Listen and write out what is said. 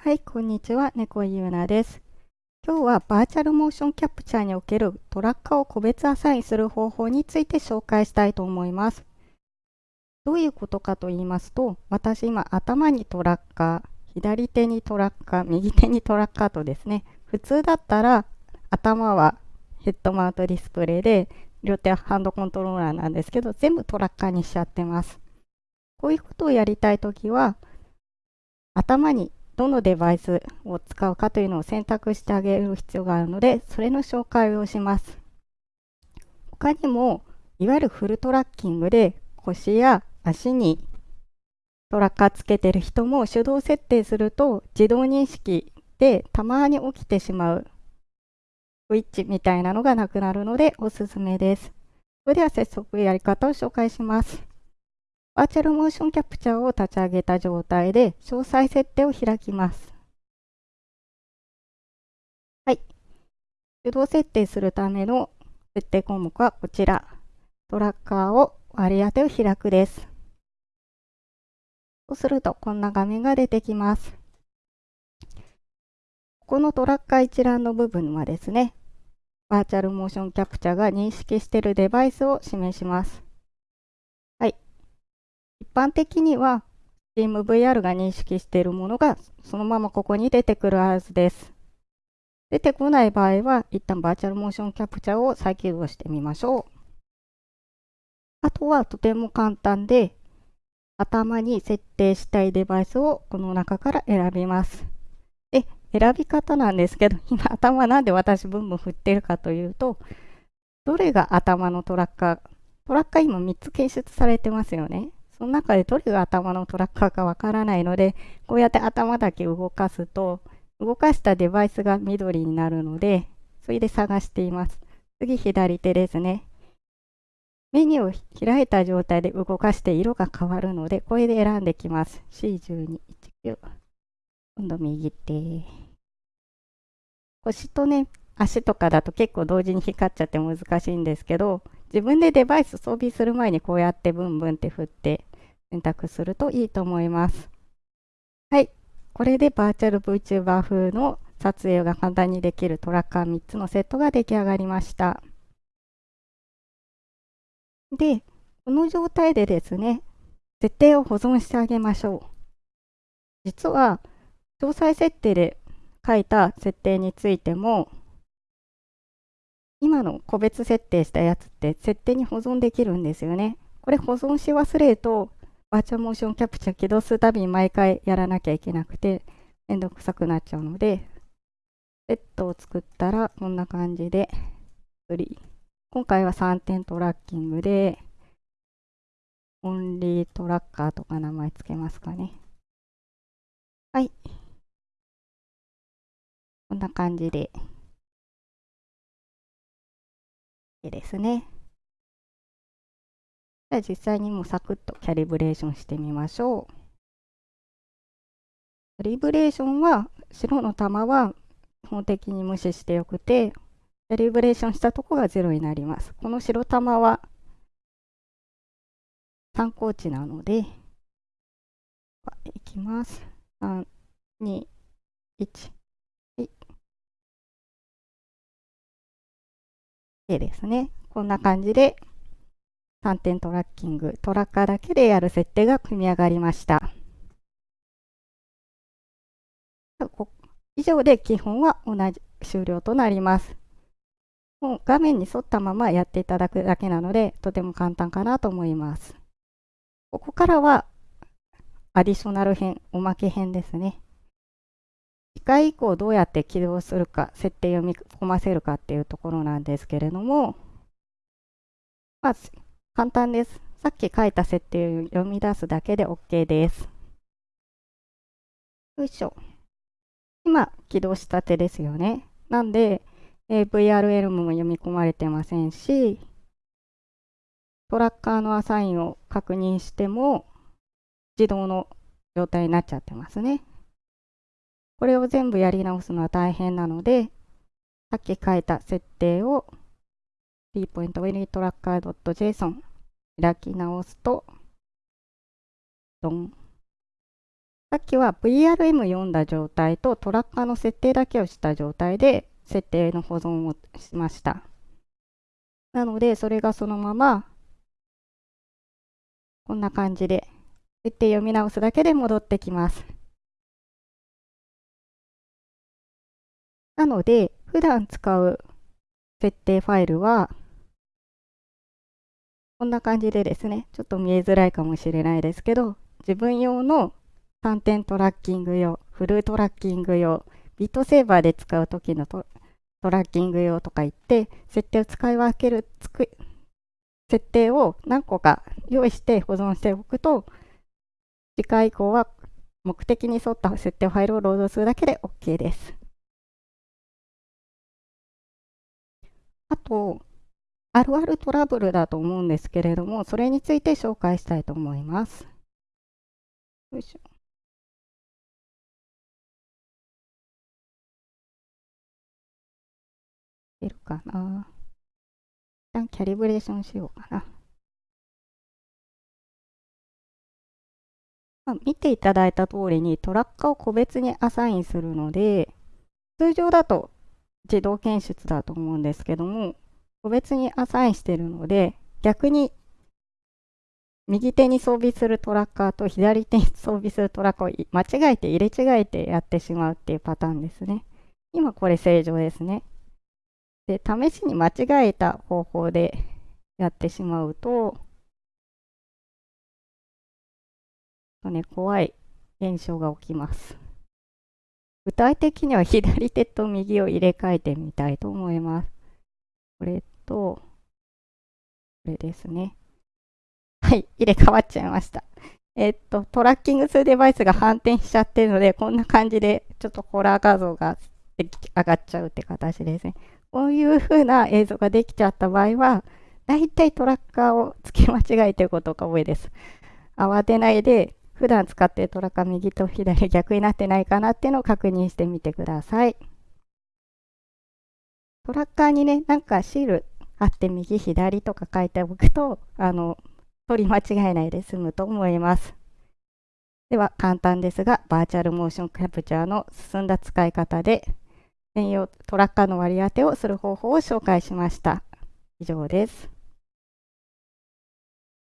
はい、こんにちは。猫ゆうなです。今日はバーチャルモーションキャプチャーにおけるトラッカーを個別アサインする方法について紹介したいと思います。どういうことかと言いますと、私今頭にトラッカー、左手にトラッカー、右手にトラッカーとですね、普通だったら頭はヘッドマウントディスプレイで、両手はハンドコントローラーなんですけど、全部トラッカーにしちゃってます。こういうことをやりたいときは、頭にどのデバイスを使うかというのを選択してあげる必要があるので、それの紹介をします。他にも、いわゆるフルトラッキングで腰や足にトラッカーつけてる人も手動設定すると自動認識でたまに起きてしまうスイッチみたいなのがなくなるのでおすすめです。それでは早速やり方を紹介します。バーチャルモーションキャプチャーを立ち上げた状態で詳細設定を開きます。はい。手動設定するための設定項目はこちら。トラッカーを割り当てを開くです。そうするとこんな画面が出てきます。このトラッカー一覧の部分はですね、バーチャルモーションキャプチャーが認識しているデバイスを示します。一般的には SteamVR が認識しているものがそのままここに出てくるはずです。出てこない場合は、一旦バーチャルモーションキャプチャーを再起動してみましょう。あとはとても簡単で、頭に設定したいデバイスをこの中から選びます。で、選び方なんですけど、今頭なんで私ブンブン振ってるかというと、どれが頭のトラッカー、トラッカー今3つ検出されてますよね。その中でどれが頭のトラッカーかわからないので、こうやって頭だけ動かすと、動かしたデバイスが緑になるので、それで探しています。次、左手ですね。メニューを開いた状態で動かして色が変わるので、これで選んできます。C1219。今度右手。腰とね、足とかだと結構同時に光っちゃって難しいんですけど、自分でデバイス装備する前にこうやってブンブンって振って選択するといいと思います。はい。これでバーチャル VTuber 風の撮影が簡単にできるトラッカー3つのセットが出来上がりました。で、この状態でですね、設定を保存してあげましょう。実は、詳細設定で書いた設定についても、今の個別設定したやつって設定に保存できるんですよね。これ保存し忘れるとバーチャルモーションキャプチャー起動するたびに毎回やらなきゃいけなくて、めんどくさくなっちゃうので、セットを作ったらこんな感じで、今回は3点トラッキングで、オンリートラッカーとか名前つけますかね。はい。こんな感じで。いいですね。じゃあ実際にもうサクッとキャリブレーションしてみましょう。キャリブレーションは白の玉は基本的に無視してよくて、キャリブレーションしたとこが0になります。この白玉は参考値なので、いきます。3、2、1。はい。A ですね。こんな感じで3点トラッキング、トラッカーだけでやる設定が組み上がりました。以上で基本は同じ終了となります。もう画面に沿ったままやっていただくだけなので、とても簡単かなと思います。ここからはアディショナル編、おまけ編ですね。次回以降どうやって起動するか、設定を読み込ませるかっていうところなんですけれども、まず簡単です。さっき書いた設定を読み出すだけで OK です。よいしょ。今、起動したてですよね。なんで、えー、VRL も読み込まれてませんし、トラッカーのアサインを確認しても、自動の状態になっちゃってますね。これを全部やり直すのは大変なので、さっき書いた設定を t.winitracker.json 開き直すと、ドン。さっきは VRM 読んだ状態とトラッカーの設定だけをした状態で設定の保存をしました。なので、それがそのまま、こんな感じで、設定読み直すだけで戻ってきます。なので、普段使う設定ファイルは、こんな感じでですね、ちょっと見えづらいかもしれないですけど、自分用の3点トラッキング用、フルトラッキング用、ビットセーバーで使う時のトラッキング用とか言って、設定を使い分ける、つく設定を何個か用意して保存しておくと、次回以降は目的に沿った設定ファイルをロードするだけで OK です。あと、あるあるトラブルだと思うんですけれども、それについて紹介したいと思います。よいしょ。出るかな。一旦キャリブレーションしようかな。まあ、見ていただいた通りにトラッカーを個別にアサインするので、通常だと自動検出だと思うんですけども、個別にアサインしているので、逆に右手に装備するトラッカーと左手に装備するトラッカーを間違えて入れ違えてやってしまうっていうパターンですね。今これ正常ですね。で、試しに間違えた方法でやってしまうと、とね、怖い現象が起きます。具体的には左手と右を入れ替えてみたいと思います。これと、これですね。はい、入れ替わっちゃいました。えっと、トラッキングするデバイスが反転しちゃってるので、こんな感じで、ちょっとホラー画像が上がっちゃうって形ですね。こういう風な映像ができちゃった場合は、だいたいトラッカーを付け間違えてることが多いです。慌てないで、普段使っているトラッカー右と左逆になってないかなっていうのを確認してみてください。トラッカーにね、なんかシールあって右左とか書いておくと、あの、取り間違えないで済むと思います。では、簡単ですが、バーチャルモーションキャプチャーの進んだ使い方で、専用トラッカーの割り当てをする方法を紹介しました。以上です。